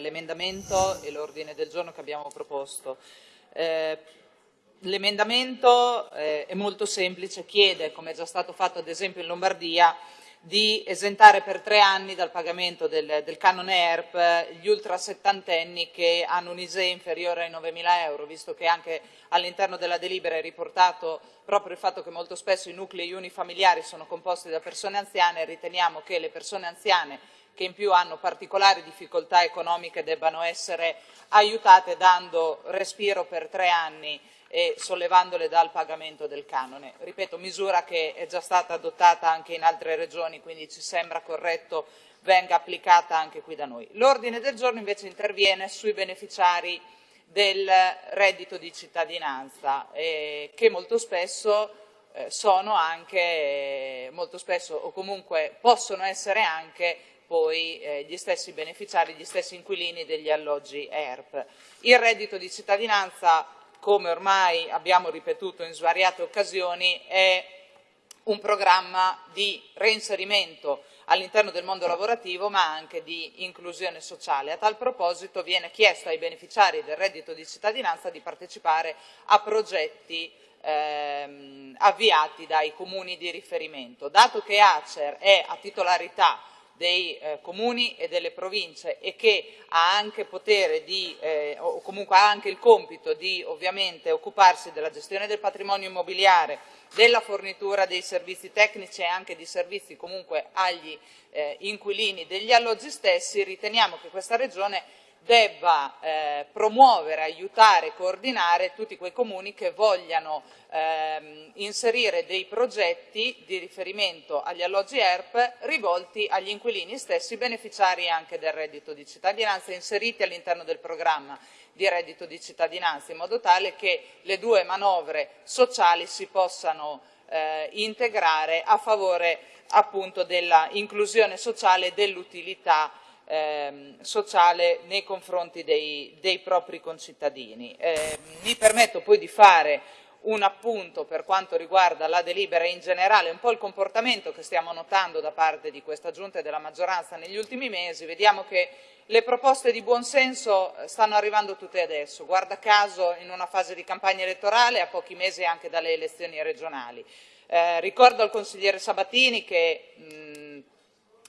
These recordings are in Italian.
l'emendamento e l'ordine del giorno che abbiamo proposto. Eh, l'emendamento eh, è molto semplice, chiede, come è già stato fatto ad esempio in Lombardia, di esentare per tre anni dal pagamento del, del canone ERP gli ultra settantenni che hanno un ISE inferiore ai 9.000 euro, visto che anche all'interno della delibera è riportato proprio il fatto che molto spesso i nuclei unifamiliari sono composti da persone anziane, riteniamo che le persone anziane che in più hanno particolari difficoltà economiche debbano essere aiutate dando respiro per tre anni e sollevandole dal pagamento del canone. Ripeto, misura che è già stata adottata anche in altre regioni, quindi ci sembra corretto venga applicata anche qui da noi. L'ordine del giorno invece interviene sui beneficiari del reddito di cittadinanza, eh, che molto spesso eh, sono anche, molto spesso o comunque possono essere anche poi eh, gli stessi beneficiari, gli stessi inquilini degli alloggi ERP. Il reddito di cittadinanza come ormai abbiamo ripetuto in svariate occasioni, è un programma di reinserimento all'interno del mondo lavorativo ma anche di inclusione sociale. A tal proposito viene chiesto ai beneficiari del reddito di cittadinanza di partecipare a progetti ehm, avviati dai comuni di riferimento. Dato che Acer è a titolarità dei eh, comuni e delle province e che ha anche potere di, eh, o comunque ha anche il compito di ovviamente occuparsi della gestione del patrimonio immobiliare, della fornitura dei servizi tecnici e anche di servizi comunque agli eh, inquilini degli alloggi stessi, riteniamo che questa Regione debba eh, promuovere, aiutare, coordinare tutti quei comuni che vogliano ehm, inserire dei progetti di riferimento agli alloggi ERP rivolti agli inquilini stessi beneficiari anche del reddito di cittadinanza inseriti all'interno del programma di reddito di cittadinanza in modo tale che le due manovre sociali si possano eh, integrare a favore appunto della inclusione sociale e dell'utilità ehm, sociale nei confronti dei, dei propri concittadini. Eh, mi permetto poi di fare un appunto per quanto riguarda la delibera in generale, un po' il comportamento che stiamo notando da parte di questa Giunta e della maggioranza negli ultimi mesi, vediamo che le proposte di buonsenso eh, stanno arrivando tutte adesso, guarda caso in una fase di campagna elettorale a pochi mesi anche dalle elezioni regionali. Eh, ricordo al consigliere Sabatini che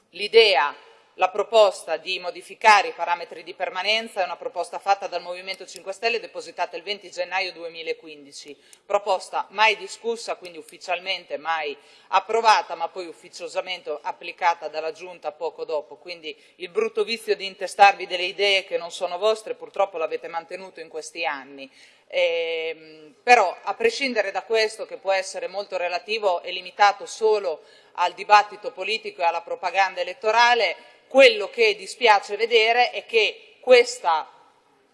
l'idea la proposta di modificare i parametri di permanenza è una proposta fatta dal Movimento 5 Stelle depositata il 20 gennaio 2015, proposta mai discussa, quindi ufficialmente mai approvata, ma poi ufficiosamente applicata dalla Giunta poco dopo. Quindi il brutto vizio di intestarvi delle idee che non sono vostre purtroppo l'avete mantenuto in questi anni. Eh, però a prescindere da questo che può essere molto relativo e limitato solo al dibattito politico e alla propaganda elettorale, quello che dispiace vedere è che questa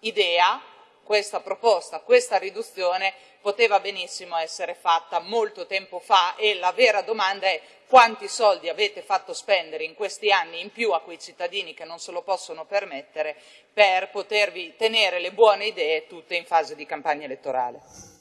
idea, questa proposta, questa riduzione poteva benissimo essere fatta molto tempo fa e la vera domanda è quanti soldi avete fatto spendere in questi anni in più a quei cittadini che non se lo possono permettere per potervi tenere le buone idee tutte in fase di campagna elettorale.